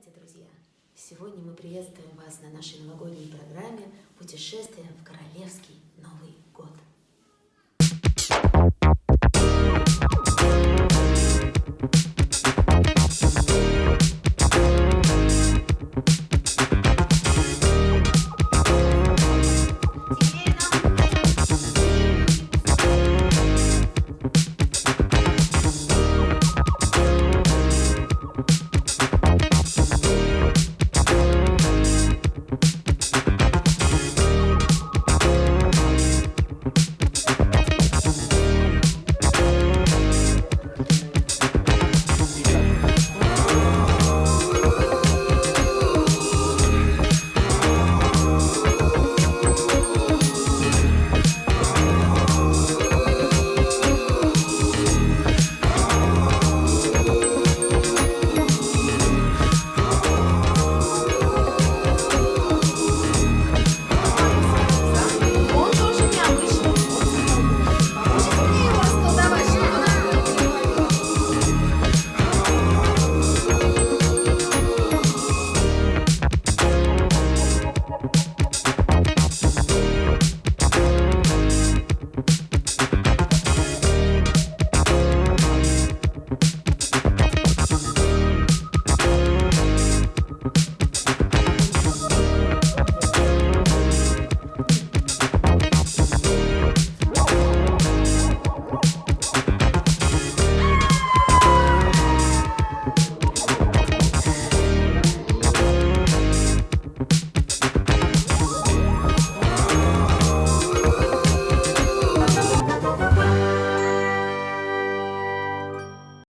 Здравствуйте, друзья! Сегодня мы приветствуем вас на нашей новогодней программе «Путешествие в Королевский Новый.